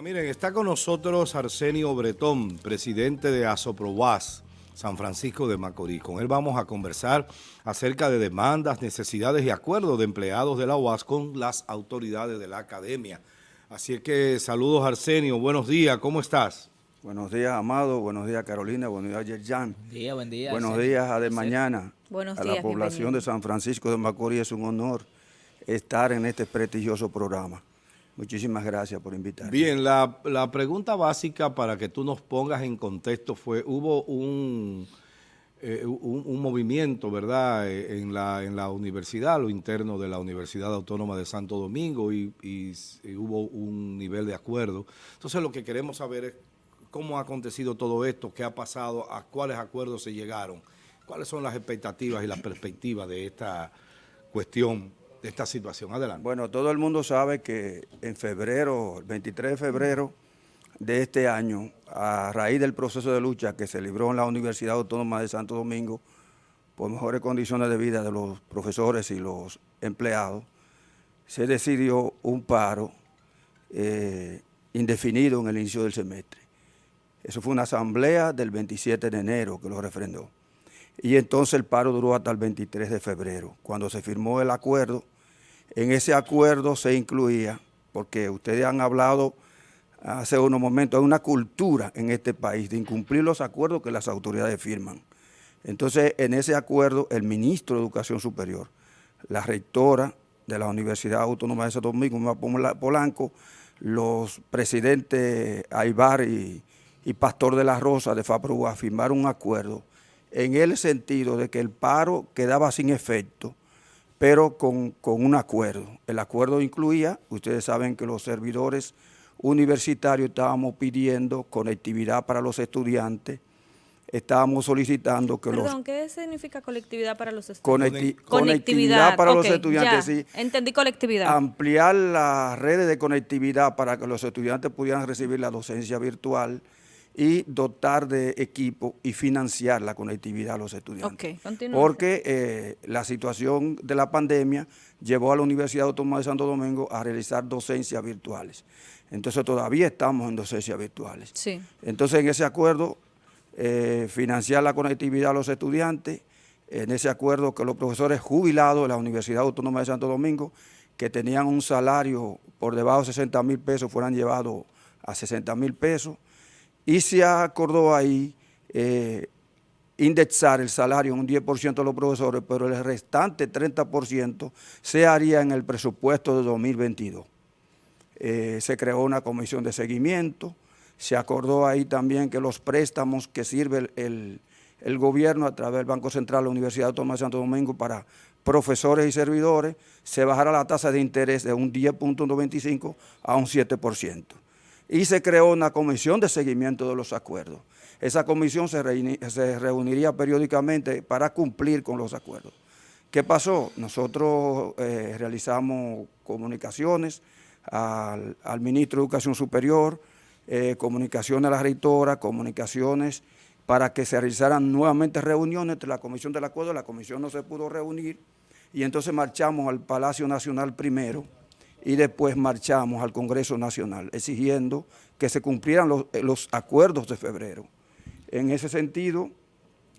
miren, está con nosotros Arsenio Bretón, presidente de Asoprobas, San Francisco de Macorís. Con él vamos a conversar acerca de demandas, necesidades y acuerdos de empleados de la UAS con las autoridades de la academia. Así es que saludos Arsenio, buenos días, ¿cómo estás? Buenos días, Amado, buenos días, Carolina, buenos días, Yerjan. Buen día, buen día. Buenos días a de mañana. Buenos a días, la población bienvenido. de San Francisco de Macorís es un honor estar en este prestigioso programa. Muchísimas gracias por invitarme. Bien, la, la pregunta básica para que tú nos pongas en contexto fue, hubo un, eh, un, movimiento, ¿verdad?, eh, en la, en la universidad, lo interno de la Universidad Autónoma de Santo Domingo y hubo un nivel de acuerdo. Entonces lo que queremos saber es cómo ha acontecido todo esto, qué ha pasado, a cuáles acuerdos se llegaron, cuáles son las expectativas y las perspectivas de esta cuestión, de esta situación. Adelante. Bueno, todo el mundo sabe que en febrero, el 23 de febrero de este año, a raíz del proceso de lucha que se libró en la Universidad Autónoma de Santo Domingo por mejores condiciones de vida de los profesores y los empleados, se decidió un paro eh, indefinido en el inicio del semestre. Eso fue una asamblea del 27 de enero que lo refrendó. Y entonces el paro duró hasta el 23 de febrero, cuando se firmó el acuerdo. En ese acuerdo se incluía, porque ustedes han hablado hace unos momentos, hay una cultura en este país de incumplir los acuerdos que las autoridades firman. Entonces, en ese acuerdo, el ministro de Educación Superior, la rectora de la Universidad Autónoma de Santo Domingo, Polanco, los presidentes Aybar y, y Pastor de la Rosa de FAPRUA firmaron un acuerdo en el sentido de que el paro quedaba sin efecto, pero con, con un acuerdo. El acuerdo incluía, ustedes saben que los servidores universitarios estábamos pidiendo conectividad para los estudiantes, estábamos solicitando que los Perdón, ¿qué significa colectividad para los estudiantes? conecti- conectividad para los estudiantes, ya, sí. Entendí colectividad. ampliar las redes de conectividad para que los estudiantes pudieran recibir la docencia virtual y dotar de equipo y financiar la conectividad a los estudiantes. Ok, continúa. Porque eh, la situación de la pandemia llevó a la Universidad Autónoma de Santo Domingo a realizar docencias virtuales. Entonces todavía estamos en docencias virtuales. Sí. Entonces, en ese acuerdo, eh, financiar la conectividad a los estudiantes, en ese acuerdo que los profesores jubilados de la Universidad Autónoma de Santo Domingo, que tenían un salario por debajo de 60 mil pesos, fueran llevados a 60 mil pesos, y se acordó ahí eh, indexar el salario en un 10% de los profesores, pero el restante 30% se haría en el presupuesto de 2022 eh, se creó una comisión de seguimiento, se acordó ahí también que los préstamos que sirve el, gobierno a través del Banco Central la Universidad Autónoma de Santo Domingo para profesores y servidores, se bajara la tasa de interés de un 10.95 a un 7%. Y se creó una comisión de seguimiento de los acuerdos. Esa comisión se, reuni- se reuniría periódicamente para cumplir con los acuerdos. ¿Qué pasó? Nosotros eh, realizamos comunicaciones al, al ministro de Educación Superior, eh, comunicaciones a la rectora, comunicaciones para que se realizaran nuevamente reuniones entre la Comisión del Acuerdo, la Comisión no se pudo reunir, y entonces marchamos al Palacio Nacional primero, y después marchamos al Congreso Nacional, exigiendo que se cumplieran los, eh, acuerdos de febrero. En ese sentido,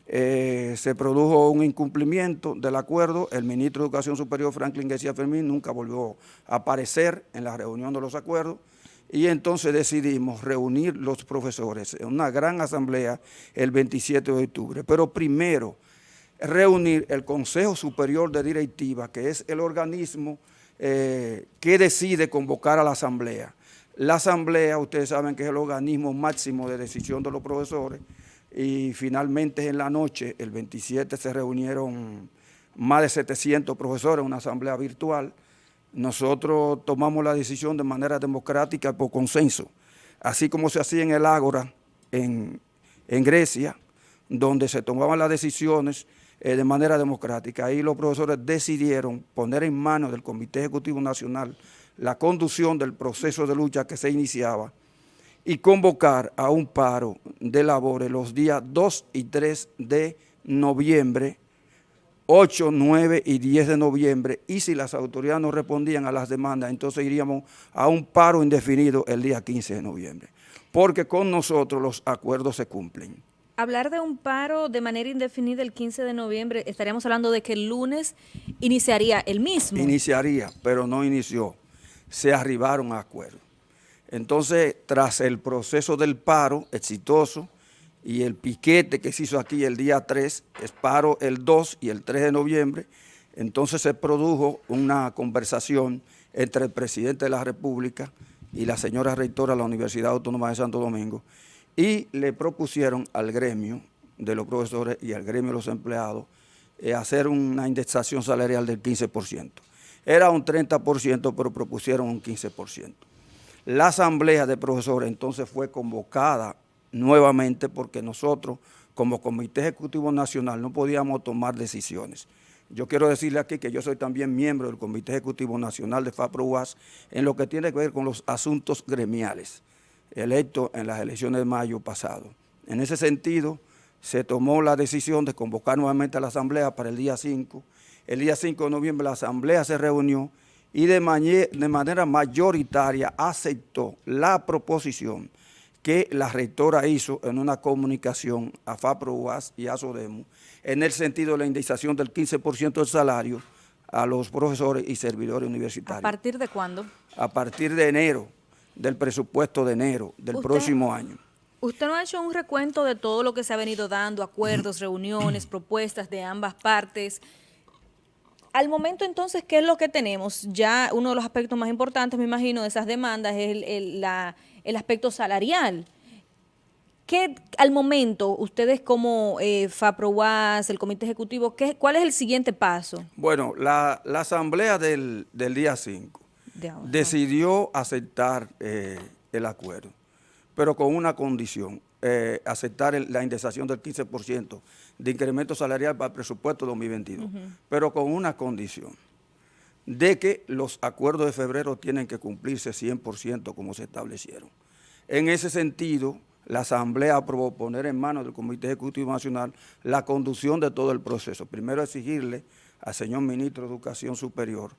eh, se produjo un incumplimiento del acuerdo, el ministro de Educación Superior Franklin García Fermín nunca volvió a aparecer en la reunión de los acuerdos. Y entonces decidimos reunir los profesores en una gran asamblea el 27 de octubre, pero primero reunir el Consejo Superior de Directiva, que es el organismo eh, que decide convocar a la asamblea. La asamblea, ustedes saben que es el organismo máximo de decisión de los profesores, y finalmente en la noche, el 27, se reunieron más de 700 profesores en una asamblea virtual. Nosotros tomamos la decisión de manera democrática por consenso, así como se hacía en el Ágora, en Grecia, donde se tomaban las decisiones eh, de manera democrática. Ahí los profesores decidieron poner en manos del Comité Ejecutivo Nacional la conducción del proceso de lucha que se iniciaba y convocar a un paro de labores los días 2 y 3 de noviembre 8, 9 y 10 de noviembre y si las autoridades no respondían a las demandas, entonces iríamos a un paro indefinido el día 15 de noviembre, porque con nosotros los acuerdos se cumplen. Hablar de un paro de manera indefinida el 15 de noviembre, estaríamos hablando de que el lunes iniciaría el mismo. Iniciaría, pero no inició. Se arribaron a acuerdos. Entonces, tras el proceso del paro exitoso, y el piquete que se hizo aquí el día 3, es paro el 2 y el 3 de noviembre, entonces se produjo una conversación entre el presidente de la República y la señora rectora de la Universidad Autónoma de Santo Domingo y le propusieron al gremio de los profesores y al gremio de los empleados eh, hacer una indexación salarial del 15%. Era un 30%, pero propusieron un 15%. La asamblea de profesores entonces fue convocada nuevamente porque nosotros como Comité Ejecutivo Nacional no podíamos tomar decisiones. Yo quiero decirle aquí que yo soy también miembro del Comité Ejecutivo Nacional de FAPRO-UAS en lo que tiene que ver con los asuntos gremiales, electos en las elecciones de mayo pasado. En ese sentido, se tomó la decisión de convocar nuevamente a la Asamblea para el día 5. El día 5 de noviembre la Asamblea se reunió y de, de manera mayoritaria aceptó la proposición que la rectora hizo en una comunicación a FAPRO UAS y a SODEMU en el sentido de la indexación del 15% del salario a los profesores y servidores universitarios. ¿A partir de cuándo? A partir de enero, del presupuesto de enero del próximo año. ¿Usted no ha hecho un recuento de todo lo que se ha venido dando, acuerdos, reuniones, propuestas de ambas partes? Al momento entonces, ¿qué es lo que tenemos? Ya uno de los aspectos más importantes, me imagino, de esas demandas es el, la el aspecto salarial. ¿Qué, al momento, ustedes como eh, FAPROAS, el Comité Ejecutivo, ¿qué, ¿cuál es el siguiente paso? Bueno, la, asamblea del, día 5 decidió aceptar eh, el acuerdo, pero con una condición, eh, aceptar la indexación del 15% de incremento salarial para el presupuesto 2022, pero con una condición de que los acuerdos de febrero tienen que cumplirse 100% como se establecieron. En ese sentido, la Asamblea aprobó poner en manos del Comité Ejecutivo Nacional la conducción de todo el proceso. Primero exigirle al señor Ministro de Educación Superior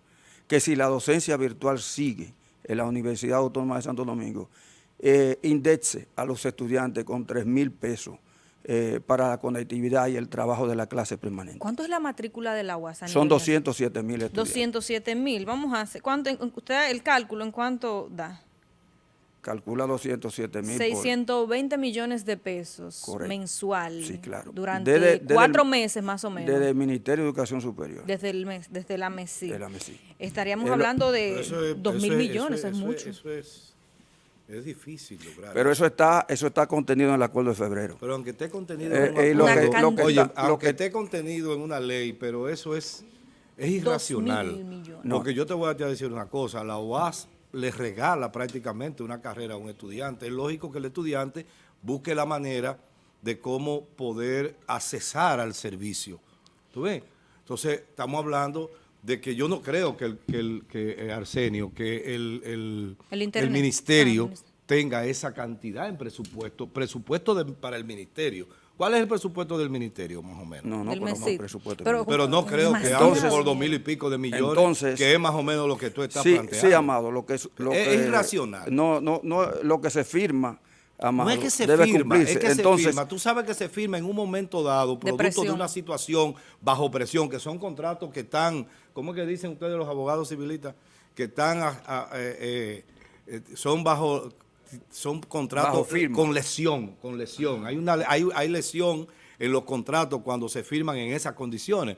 que si la docencia virtual sigue en la Universidad Autónoma de Santo Domingo, eh, indexe a los estudiantes con 3 mil pesos eh, para la conectividad y el trabajo de la clase permanente. ¿Cuánto es la matrícula de la Son 207 mil estudiantes. 207 mil. Vamos a hacer, ¿cuánto, usted el cálculo en cuánto da? Calcula 207 mil. 620 millones de pesos mensual. Sí, claro. Durante cuatro meses más o menos. Desde el Ministerio de Educación Superior. Desde el mes, desde la MESI. De la MESI. Estaríamos hablando de 2 mil millones, es, mucho. Eso es es difícil lograr. Pero eso está, eso está contenido en el acuerdo de febrero. Pero aunque esté contenido en una, esté contenido en una ley, pero eso es, es irracional. Porque yo te voy a decir una cosa, la OAS le regala prácticamente una carrera a un estudiante. Es lógico que el estudiante busque la manera de cómo poder accesar al servicio. ¿Tú ves? Entonces, estamos hablando de que yo no creo que, el, que, eh, Arsenio, que el, el, ministerio ah, tenga esa cantidad en presupuesto, presupuesto para el ministerio. ¿Cuál es el presupuesto del ministerio, más o menos? No, no, pero no, presupuesto. Pero, no creo que hable por dos mil y pico de millones, que es más o menos lo que tú estás planteando. Sí, Amado, lo que es... Lo es irracional. No, no, no, lo que se firma no es que se firma, es que se firma. Tú sabes que se firma en un momento dado, producto de, una situación bajo presión, que son contratos que están, ¿cómo es que dicen ustedes los abogados civilistas? Que están, eh, eh, son bajo, son contratos con lesión, con lesión. Hay, una, hay, hay lesión en los contratos cuando se firman en esas condiciones.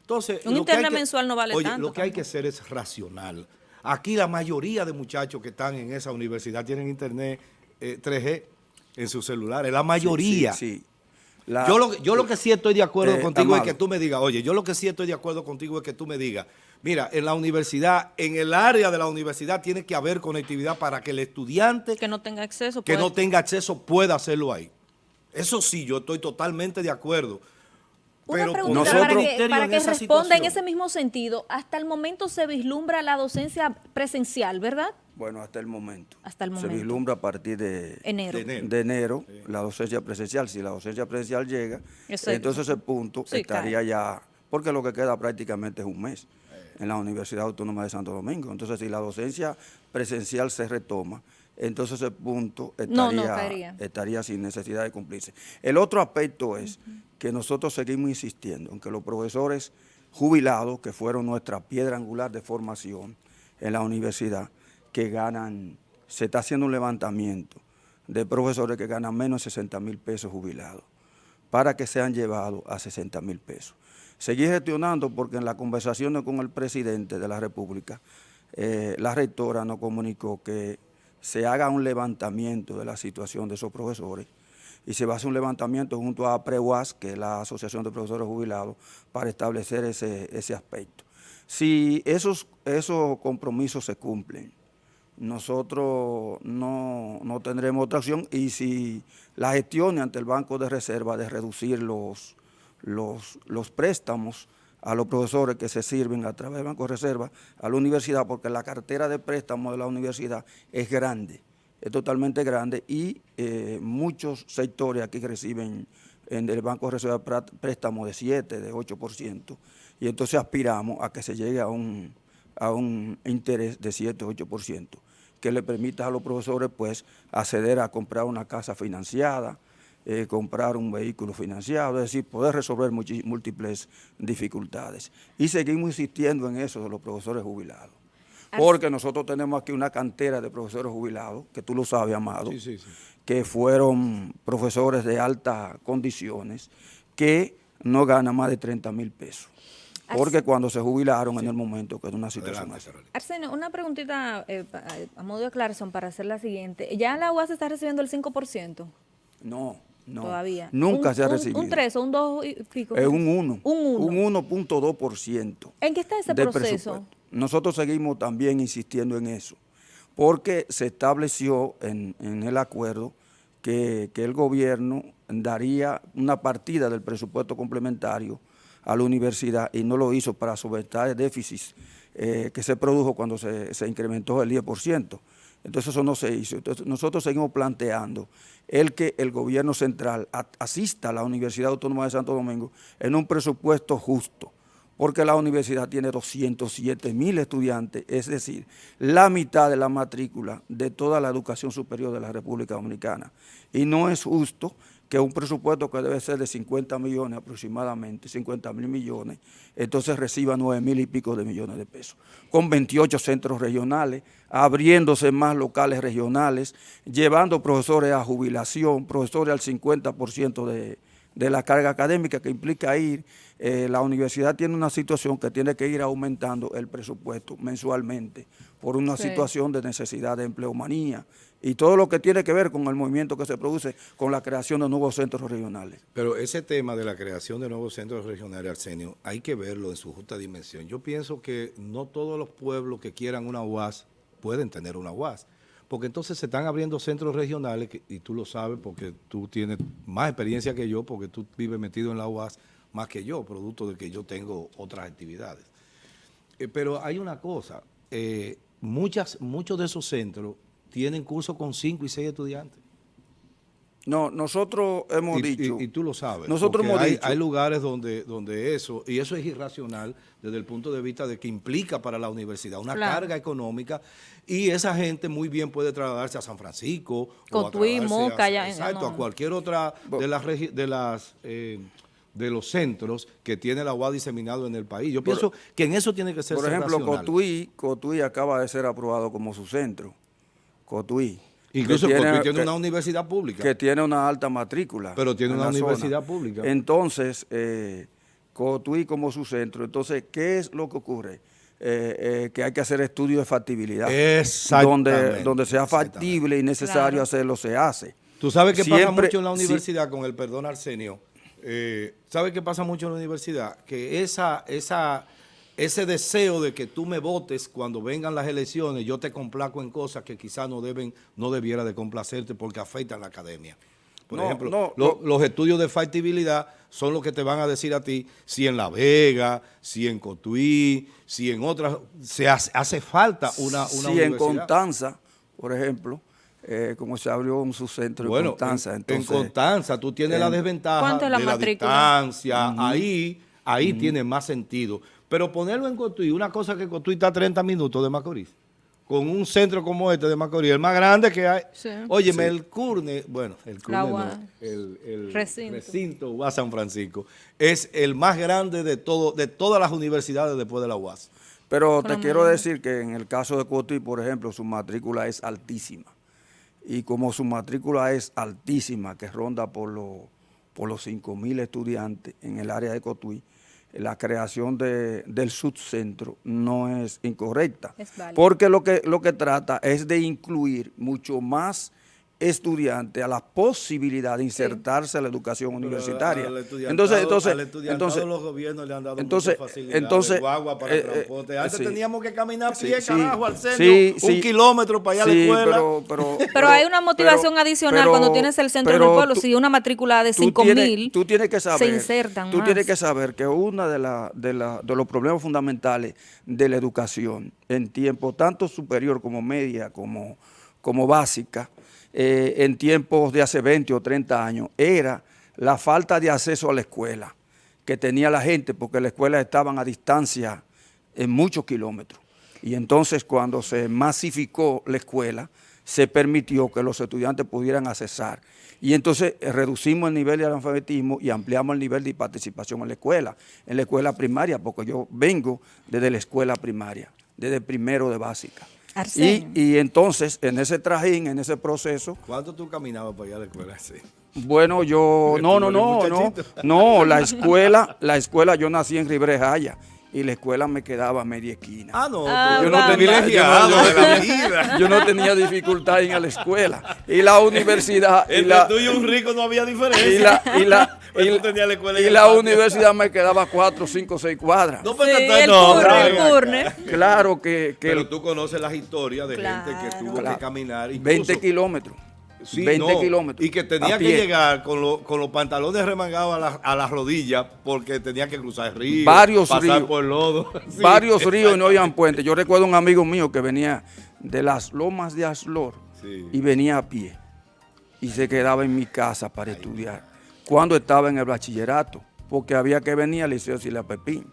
Entonces, un internet mensual no vale oye, Lo que hay que hacer es racional. Aquí la mayoría de muchachos que están en esa universidad tienen internet 3G eh, en sus celulares, la mayoría. Sí, yo, lo, yo lo que sí estoy de acuerdo eh, contigo es que tú me digas, oye, yo lo que sí estoy de acuerdo contigo es que tú me digas, mira, en la universidad, en el área de la universidad tiene que haber conectividad para que el estudiante... Que no tenga acceso. Que no tenga acceso pueda hacerlo ahí. Eso sí, yo estoy totalmente de acuerdo. Una pero pregunta para que, para que responda en ese mismo sentido. Hasta el momento se vislumbra la docencia presencial, ¿verdad? Bueno, hasta el momento. Hasta el momento. Se vislumbra a partir de enero, de enero, la docencia presencial. Si la docencia presencial llega, entonces ese punto estaría ya porque lo que queda prácticamente es un mes en la Universidad Autónoma de Santo Domingo. Entonces, si la docencia presencial se retoma, entonces ese punto estaría, estaría sin necesidad de cumplirse. El otro aspecto es que nosotros seguimos insistiendo en que los profesores jubilados, que fueron nuestra piedra angular de formación en la universidad, que ganan, se está haciendo un levantamiento de profesores que ganan menos de 60 mil pesos jubilados, para que sean llevados a 60 mil pesos. Seguí gestionando porque en las conversaciones con el presidente de la República, eh, la rectora nos comunicó que se haga un levantamiento de la situación de esos profesores y se va a hacer un levantamiento junto a PREUAS, que es la Asociación de Profesores Jubilados, para establecer ese, ese aspecto. Si esos, esos compromisos se cumplen, nosotros no, no, tendremos otra opción y si la gestión ante el Banco de Reserva de reducir los, los, los préstamos a los profesores que se sirven a través del Banco de Reserva a la universidad, porque la cartera de préstamos de la universidad es grande, es totalmente grande y eh, muchos sectores aquí reciben en el Banco de Reserva préstamos de 7, de 8%, y entonces aspiramos a que se llegue a un, a un interés de 7, 8%, que le permita a los profesores pues acceder a comprar una casa financiada, eh, comprar un vehículo financiado, es decir, poder resolver múltiples dificultades. Y seguimos insistiendo en eso de los profesores jubilados. Porque nosotros tenemos aquí una cantera de profesores jubilados, que tú lo sabes, Amado, que fueron profesores de altas condiciones, que no ganan más de 30 mil pesos. Porque cuando se jubilaron en el momento que es una situación más. Arsenio, una preguntita eh, a modo de aclaración para hacer la siguiente. ¿Ya la UAS está recibiendo el 5%? No. No, todavía. Nunca se ha recibido. Un, 3 o un 2 y pico. Es un 1. Un 1.2%. ¿En qué está ese proceso? Nosotros seguimos también insistiendo en eso, porque se estableció en, el acuerdo que, el gobierno daría una partida del presupuesto complementario a la universidad y no lo hizo para solventar el déficit eh, que se produjo cuando se, se incrementó el 10%. Entonces eso no se hizo. Entonces nosotros seguimos planteando el que el gobierno central asista a la Universidad Autónoma de Santo Domingo en un presupuesto justo, porque la universidad tiene 207 mil estudiantes, es decir, la mitad de la matrícula de toda la educación superior de la República Dominicana. Y no es justo que un presupuesto que debe ser de 50 millones aproximadamente, 50 mil millones, entonces reciba 9 mil y pico de millones de pesos, con 28 centros regionales, abriéndose más locales regionales, llevando profesores a jubilación, profesores al 50% de, de la carga académica que implica ir, eh, la universidad tiene una situación que tiene que ir aumentando el presupuesto mensualmente por una situación de necesidad de empleomanía, y todo lo que tiene que ver con el movimiento que se produce con la creación de nuevos centros regionales. Pero ese tema de la creación de nuevos centros regionales, Arsenio, hay que verlo en su justa dimensión. Yo pienso que no todos los pueblos que quieran una UAS pueden tener una UAS, porque entonces se están abriendo centros regionales, y tú lo sabes porque tú tienes más experiencia que yo, porque tú vives metido en la UAS más que yo, producto de que yo tengo otras actividades. Eh, pero hay una cosa, eh, muchas, muchos de esos centros tienen cursos con cinco y seis estudiantes. No, nosotros hemos dicho... Y, tú lo sabes. Nosotros hemos hay, dicho, hay lugares donde, donde eso, y eso es irracional desde el punto de vista de que implica para la universidad una carga económica y esa gente muy bien puede trasladarse a San Francisco. Cotuí, Moca, ya, Exacto, a cualquier otra de las... De las eh, de los centros que tiene la UAS diseminado en el país. Yo pienso que en eso tiene que ser Por ejemplo, Cotuí, Cotuí acaba de ser aprobado como su centro. Cotuí. Incluso Cotuí tiene una universidad pública. Que tiene una alta matrícula. Pero tiene una universidad pública. Entonces, eh, Cotuí como su centro. Entonces, ¿qué es lo que ocurre? Eh, eh, que hay que hacer estudios de factibilidad. Donde, donde sea factible y necesario hacerlo, se hace. Tú sabes que pasa mucho en la universidad, con el perdón Arsenio, eh, ¿sabes qué pasa mucho en la universidad? Que esa, esa ese deseo de que tú me votes cuando vengan las elecciones, yo te complaco en cosas que quizás no deben, no debiera de complacerte porque afectan la academia. Por ejemplo, los estudios de factibilidad son los que te van a decir a ti si en La Vega, si en Cotuí, si en otras, se hace, falta una, una si en Constanza, por ejemplo, eh, como se abrió un subcentro en Constanza. en Constanza tú tienes la desventaja de la, distancia, ahí ahí tiene más sentido. Pero ponerlo en Cotuí, una cosa que Cotuí está a 30 minutos de Macorís, con un centro como este de Macorís, el más grande que hay. Sí. Óyeme, el CURNE, bueno, el CURNE La no, el, el Recinto. recinto UAS San Francisco, es el más grande de todo de todas las universidades después de la UAS. Pero te quiero decir que en el caso de Cotuí, por ejemplo, su matrícula es altísima. Y como su matrícula es altísima, que ronda por, los por los 5 mil estudiantes en el área de Cotuí, la creación de- del subcentro no es incorrecta. Es porque lo que, lo que trata es de incluir mucho más estudiantes a la posibilidad de insertarse a la educación universitaria. Al Entonces, entonces, al entonces, los gobiernos le han dado entonces, entonces, guagua para eh, eh, transporte. Antes sí. teníamos que caminar a pie, sí. carajo, al centro, Sí, un sí. kilómetro para allá a la escuela. Pero, pero, Pero hay una motivación adicional cuando tienes el centro en el pero pueblo. tú- Si una matrícula de tú 5 tienes- mil, tú tienes que saber, se insertan Tú más. tienes que saber que uno de, la, de, la, de los problemas fundamentales de la educación en tiempo tanto superior como media, como, como básica, eh, en tiempos de hace 20 o 30 años, era la falta de acceso a la escuela que tenía la gente, porque las escuelas estaban a distancia en muchos kilómetros. Y entonces cuando se masificó la escuela, se permitió que los estudiantes pudieran accesar. Y entonces eh, reducimos el nivel de analfabetismo y ampliamos el nivel de participación en la escuela, en la escuela primaria, porque yo vengo desde la escuela primaria, desde primero de básica. Y, y entonces, en ese trajín, en ese proceso, ¿Cuánto tú caminabas para allá a la escuela? Sí. bueno, yo, no, no, no, no, no, la escuela, la escuela, yo nací en Ribre Jaya y la escuela me quedaba a media esquina. Ah, no, Ah, yo no tenía, yo no- de la vida. yo no tenía dificultad en ir a la escuela. Y la universidad, y Entre la, tú y un rico no había diferencia. y la, y la, y la escuela y la universidad me quedaba cuatro, cinco, seis cuadras. No, pero Sí, el no, curne, el curne. Claro que, que Pero tú conoces las historias de gente que Claro. tuvo Claro. que caminar. 20 incluso- kilómetros. Sí, 20 no, kilómetros. Y que tenía que llegar con, lo- con los pantalones remangados a, la- a las rodillas porque tenía que cruzar el río. Varios pasar ríos. por lodo. Sí. Varios ríos y no habían puentes. Yo recuerdo un amigo mío que venía de las lomas de Aslor Sí. y venía a pie y se quedaba en mi casa para estudiar. Cuando estaba en el bachillerato, porque había que venir al liceo Sila Pepín.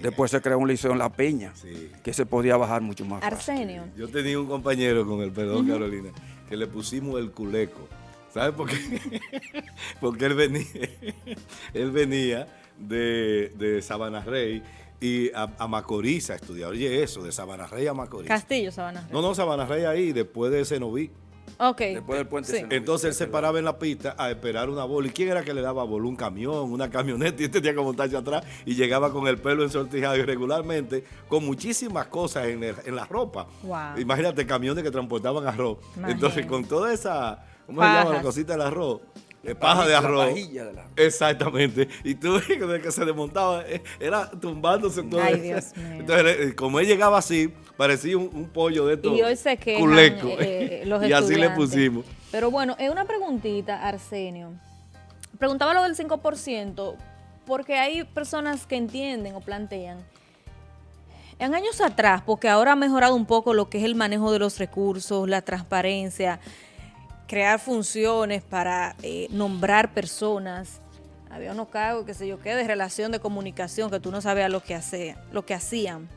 Después se creó un liceo en La Peña, Sí. que se podía bajar mucho más fácil. Arsenio. Yo tenía un compañero con el perdón, Carolina, que le pusimos el culeco. ¿Sabes por qué? Porque él venía, él venía de, de Sabana Rey y a, a Macorís a estudiar. Oye, eso, de Sabana Rey a Macorís. Castillo, Sabana. No, no, Sabana Rey ahí, después de Senoví. Ok. Después del puente Sí. Entonces él se paraba en la pista a esperar una bola. ¿Y quién era que le daba bola? Un camión, una camioneta, y él tenía que montarse atrás y llegaba con el pelo ensortijado irregularmente, con muchísimas cosas en, el- en la ropa. Wow. Imagínate camiones que transportaban arroz. Imagínate. Entonces, con toda esa, ¿cómo se llama la cosita del arroz? Eh, paja de La arroz. pajilla de la- Exactamente. Y tú desde que se desmontaba, eh, era tumbándose todo. Ay. Dios mío. Entonces, eh, como él llegaba así, parecía un, un pollo de estos Y hoy se quejan culecos. eh, los y así le pusimos. Pero bueno, es una preguntita, Arsenio. Preguntaba lo del 5%, porque hay personas que entienden o plantean, en años atrás, porque ahora ha mejorado un poco lo que es el manejo de los recursos, la transparencia, crear funciones para eh, nombrar personas. Había unos cargos, qué sé yo qué, de relación de comunicación, que tú no sabías lo que, hace, lo que hacían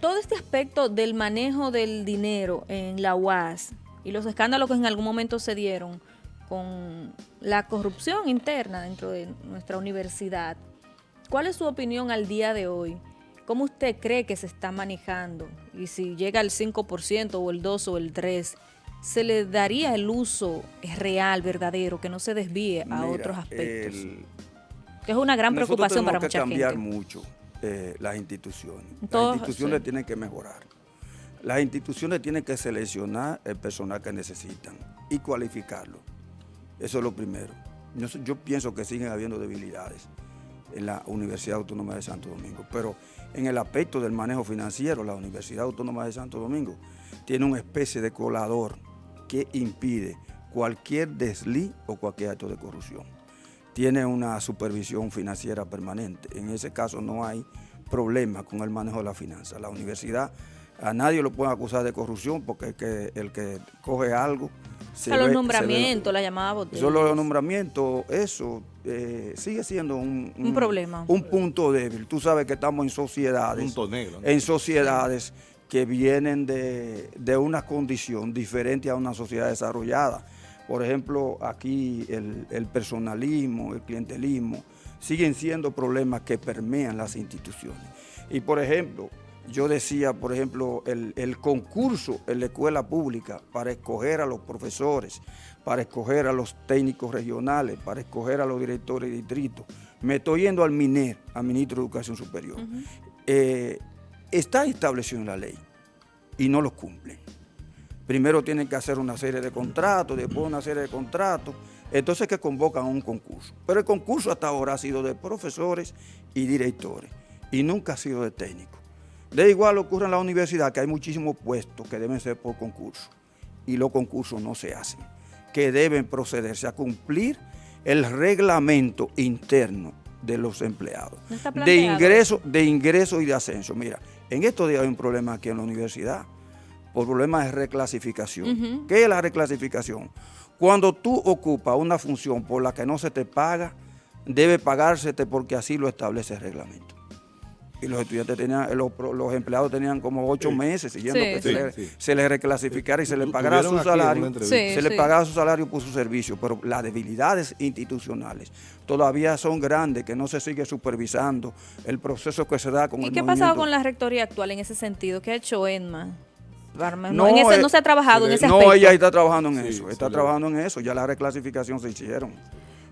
todo este aspecto del manejo del dinero en la UAS y los escándalos que en algún momento se dieron con la corrupción interna dentro de nuestra universidad, ¿cuál es su opinión al día de hoy? ¿Cómo usted cree que se está manejando? Y si llega al 5% o el 2 o el 3, ¿se le daría el uso real, verdadero, que no se desvíe a Mira, otros aspectos? el- que es una gran preocupación para tenemos que mucha cambiar gente. mucho eh, las instituciones. Todos, las instituciones sí. tienen que mejorar. Las instituciones tienen que seleccionar el personal que necesitan y cualificarlo. Eso es lo primero. Yo, yo pienso que siguen habiendo debilidades en la Universidad Autónoma de Santo Domingo, pero en el aspecto del manejo financiero, la Universidad Autónoma de Santo Domingo tiene una especie de colador que impide cualquier desliz o cualquier acto de corrupción tiene una supervisión financiera permanente. En ese caso no hay problema con el manejo de la finanza. La universidad A nadie lo pueden acusar de corrupción porque el que, el que coge algo... Se a los nombramientos, la llamada botella. Solo los nombramientos, eso eh, sigue siendo un, un, problema. Un punto débil. Tú sabes que estamos en sociedades. Punto negro. En sociedades que vienen de, de una condición diferente a una sociedad desarrollada. Por ejemplo, aquí el, el personalismo, el clientelismo, siguen siendo problemas que permean las instituciones. Y por ejemplo, yo decía, por ejemplo, el, concurso en la escuela pública para escoger a los profesores, para escoger a los técnicos regionales, para escoger a los directores de distrito. Me estoy yendo al MINER, al Ministro de Educación Superior. Eh, está establecido en la ley y no lo cumplen. Primero tienen que hacer una serie de contratos, después una serie de contratos, entonces que convocan un concurso. Pero el concurso hasta ahora ha sido de profesores y directores y nunca ha sido de técnicos. De igual ocurre en la universidad que hay muchísimos puestos que deben ser por concurso y los concursos no se hacen, que deben procederse a cumplir el reglamento interno de los empleados, de ingreso, de ingreso y de ascenso. Mira, en estos días hay un problema aquí en la universidad, por problemas de reclasificación. ¿Qué es la reclasificación? Cuando tú ocupas una función por la que no se te paga, debe pagársete porque así lo establece el reglamento. Y los estudiantes tenían, los, empleados tenían como ocho meses siguiendo que se, les, reclasificara y se les pagara su salario, se les pagara su salario por su servicio, pero las debilidades institucionales todavía son grandes, que no se sigue supervisando el proceso que se da con ¿Y el qué ha pasado con la rectoría actual en ese sentido? ¿Qué ha hecho ENMA? No, en ese, no se ha trabajado en ese aspecto. No, ella está trabajando en eso, está trabajando en eso, ya la reclasificación se hicieron.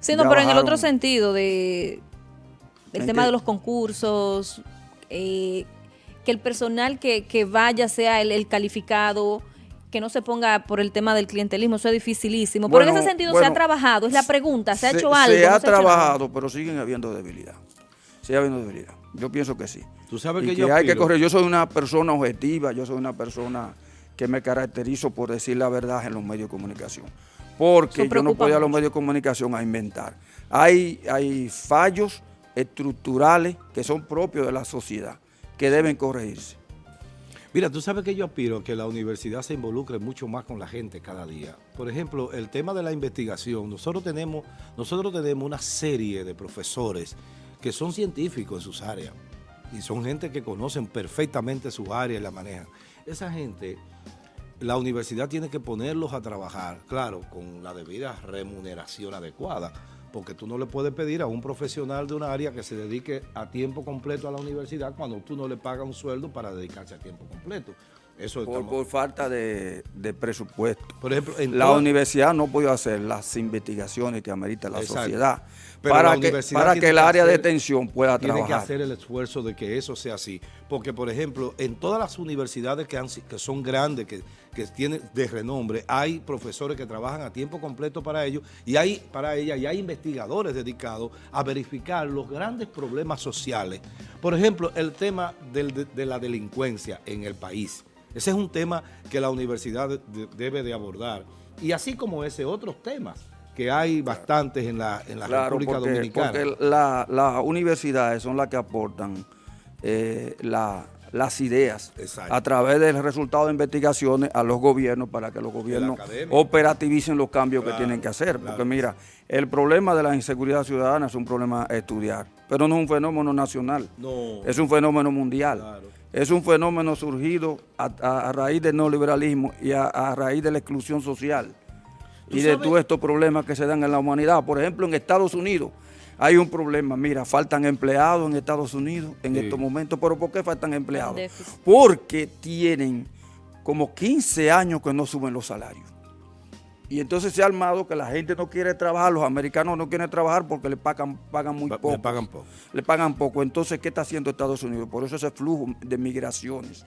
Sí, no, pero en el otro sentido de el tema de los concursos, eh, que el personal que, vaya sea el, calificado, que no se ponga por el tema del clientelismo, eso es dificilísimo. pero en ese sentido se ha trabajado, es la pregunta, ¿se, ha hecho algo? Se ha trabajado, pero siguen habiendo debilidad. Sigue habiendo debilidad. Yo pienso que sí. Tú sabes que, yo hay que correr. Yo soy una persona objetiva, yo soy una persona que me caracterizo por decir la verdad en los medios de comunicación. Porque yo no puedo ir a los medios de comunicación a inventar. Hay, hay fallos estructurales que son propios de la sociedad, que deben corregirse. Mira, tú sabes que yo aspiro que la universidad se involucre mucho más con la gente cada día. Por ejemplo, el tema de la investigación. Nosotros tenemos, nosotros tenemos una serie de profesores que son científicos en sus áreas y son gente que conocen perfectamente su área y la manejan. Esa gente, la universidad tiene que ponerlos a trabajar, claro, con la debida remuneración adecuada, porque tú no le puedes pedir a un profesional de una área que se dedique a tiempo completo a la universidad cuando tú no le pagas un sueldo para dedicarse a tiempo completo. Eso por, falta de, presupuesto. Por ejemplo, la universidad no puede hacer las investigaciones que amerita la sociedad para, que, para que el área de atención pueda trabajar. Tiene que hacer el esfuerzo de que eso sea así. Porque, por ejemplo, en todas las universidades que, han, que son grandes, que, que tienen de renombre, hay profesores que trabajan a tiempo completo para ellos y hay para ella y hay investigadores dedicados a verificar los grandes problemas sociales. Por ejemplo, el tema de la delincuencia en el país ese es un tema que la universidad debe de abordar. Y así como ese, otros temas que hay bastantes en la, en la República Dominicana. Porque las universidades son las que aportan eh, las ideas a través del resultado de investigaciones a los gobiernos para que los gobiernos operativicen los cambios que tienen que hacer. Porque mira, el problema de la inseguridad ciudadana es un problema a estudiar, pero no es un fenómeno nacional, no. es un fenómeno mundial es un fenómeno surgido a, raíz del neoliberalismo y a, raíz de la exclusión social y de todos estos problemas que se dan en la humanidad. Por ejemplo, en Estados Unidos hay un problema, mira, faltan empleados en Estados Unidos en estos momentos, pero ¿por qué faltan empleados? Porque tienen como 15 años que no suben los salarios. Y entonces se ha armado que la gente no quiere trabajar, los americanos no quieren trabajar porque le pagan, pagan muy poco. Le pagan poco. Le pagan poco. Entonces, ¿qué está haciendo Estados Unidos? Por eso ese flujo de migraciones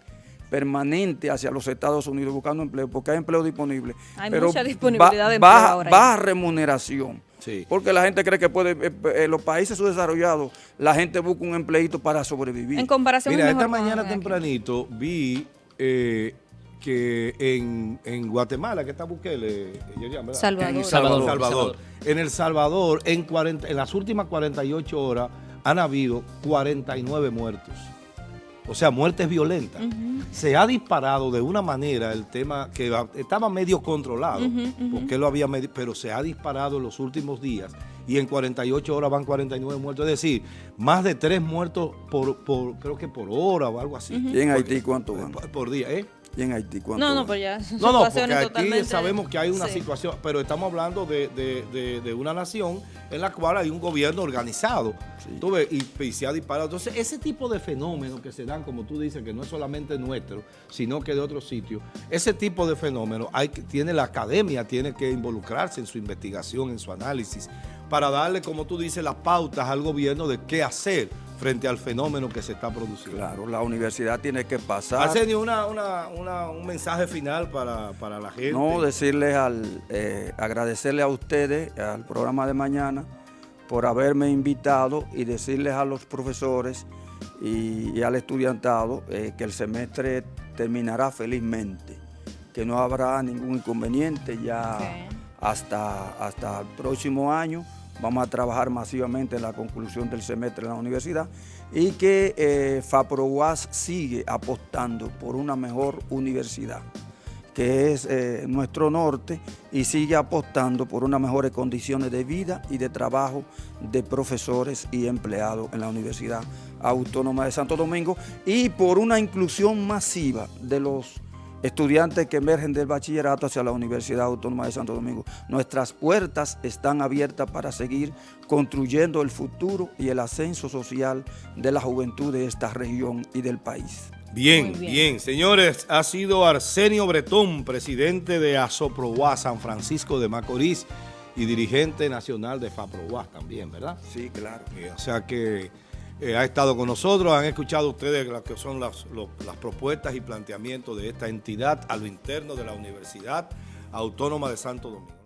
permanente hacia los Estados Unidos buscando empleo, porque hay empleo disponible. Hay mucha disponibilidad de empleo baja, ahora. Baja remuneración. Porque la gente cree que puede, eh, eh, en los países subdesarrollados, la gente busca un empleito para sobrevivir. En comparación Mira, esta mañana tempranito vi eh, que en, en, Guatemala, que está Bukele, Salvador. En Salvador, Salvador. En El Salvador, en, 40, en las últimas 48 horas, han habido 49 muertos. o sea, muertes violentas. Se ha disparado de una manera el tema que estaba medio controlado, porque lo había pero se ha disparado en los últimos días y en 48 horas van 49 muertos. Es decir, más de tres muertos por, por creo que por hora o algo así. ¿Y en Haití cuánto van? Por, día, ¿eh? ¿Y en Haití No, no, pues ya. No, no, porque aquí sabemos que hay una situación, pero estamos hablando de, de, de, una nación en la cual hay un gobierno organizado. ¿tú ves? Y, se ha disparado. Entonces, ese tipo de fenómenos que se dan, como tú dices, que no es solamente nuestro, sino que de otros sitios, ese tipo de fenómenos hay, tiene la academia, tiene que involucrarse en su investigación, en su análisis, para darle, como tú dices, las pautas al gobierno de qué hacer frente al fenómeno que se está produciendo. Claro, la universidad tiene que pasar... Arsenio, una, un mensaje final para, la gente. No, decirles al, eh, agradecerle a ustedes, al programa de mañana, por haberme invitado y decirles a los profesores y, al estudiantado eh, que el semestre terminará felizmente, que no habrá ningún inconveniente ya hasta, hasta el próximo año vamos a trabajar masivamente en la conclusión del semestre en la universidad y que eh, sigue apostando por una mejor universidad que es eh, nuestro norte y sigue apostando por unas mejores condiciones de vida y de trabajo de profesores y empleados en la Universidad Autónoma de Santo Domingo y por una inclusión masiva de los estudiantes que emergen del bachillerato hacia la Universidad Autónoma de Santo Domingo. Nuestras puertas están abiertas para seguir construyendo el futuro y el ascenso social de la juventud de esta región y del país. Bien, bien, Señores, ha sido Arsenio Bretón, presidente de Asoproguá San Francisco de Macorís y dirigente nacional de FAPROUAS también, ¿verdad? Sí, claro. o sea que... Eh, ha estado con nosotros, han escuchado ustedes lo que son las, las propuestas y planteamientos de esta entidad a lo interno de la Universidad Autónoma de Santo Domingo.